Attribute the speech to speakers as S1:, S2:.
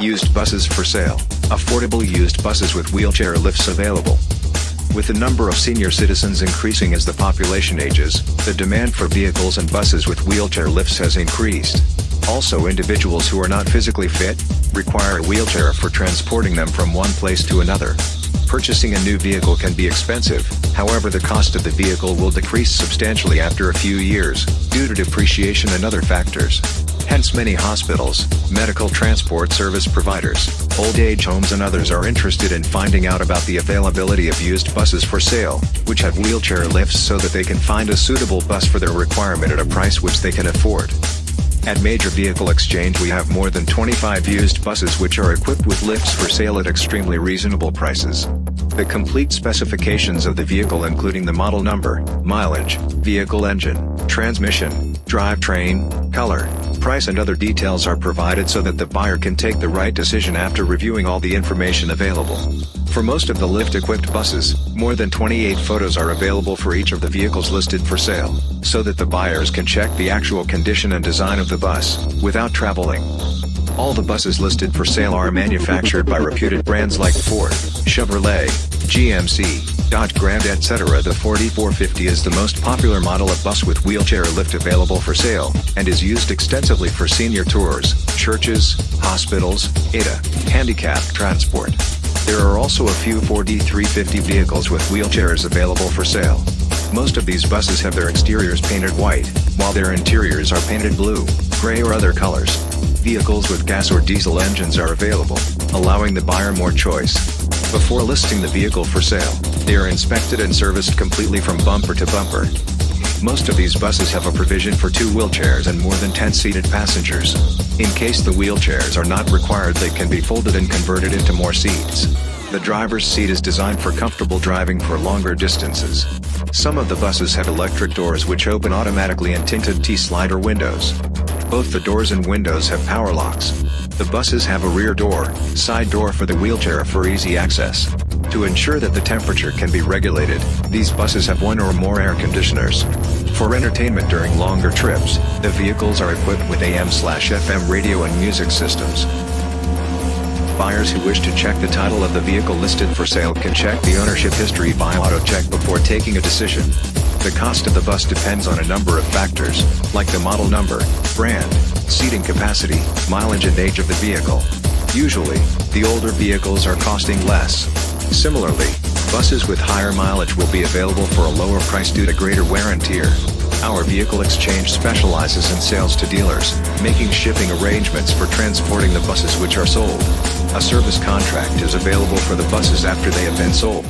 S1: Used buses for sale. Affordable used buses with wheelchair lifts available. With the number of senior citizens increasing as the population ages, the demand for vehicles and buses with wheelchair lifts has increased. Also individuals who are not physically fit, require a wheelchair for transporting them from one place to another. Purchasing a new vehicle can be expensive, however the cost of the vehicle will decrease substantially after a few years, due to depreciation and other factors. Hence many hospitals, medical transport service providers, old age homes and others are interested in finding out about the availability of used buses for sale, which have wheelchair lifts so that they can find a suitable bus for their requirement at a price which they can afford. At Major Vehicle Exchange we have more than 25 used buses which are equipped with lifts for sale at extremely reasonable prices. The complete specifications of the vehicle including the model number, mileage, vehicle engine, transmission, drivetrain, color, price and other details are provided so that the buyer can take the right decision after reviewing all the information available. For most of the lift-equipped buses, more than 28 photos are available for each of the vehicles listed for sale, so that the buyers can check the actual condition and design of the bus, without traveling. All the buses listed for sale are manufactured by reputed brands like Ford, Chevrolet, GMC, Dodge Grand etc. The 4450 is the most popular model of bus with wheelchair lift available for sale, and is used extensively for senior tours, churches, hospitals, ADA, handicap transport. There are also a few 4D350 vehicles with wheelchairs available for sale. Most of these buses have their exteriors painted white, while their interiors are painted blue, gray or other colors. Vehicles with gas or diesel engines are available, allowing the buyer more choice. Before listing the vehicle for sale, they are inspected and serviced completely from bumper to bumper. Most of these buses have a provision for two wheelchairs and more than 10 seated passengers. In case the wheelchairs are not required they can be folded and converted into more seats. The driver's seat is designed for comfortable driving for longer distances. Some of the buses have electric doors which open automatically and tinted T-slider windows. Both the doors and windows have power locks. The buses have a rear door, side door for the wheelchair for easy access. To ensure that the temperature can be regulated, these buses have one or more air conditioners. For entertainment during longer trips, the vehicles are equipped with AM/FM radio and music systems. Buyers who wish to check the title of the vehicle listed for sale can check the ownership history by AutoCheck before taking a decision. The cost of the bus depends on a number of factors, like the model number, brand, seating capacity, mileage and age of the vehicle. Usually, the older vehicles are costing less. Similarly, buses with higher mileage will be available for a lower price due to greater wear and tear. Our Vehicle Exchange specializes in sales to dealers, making shipping arrangements for transporting the buses which are sold. A service contract is available for the buses after they have been sold.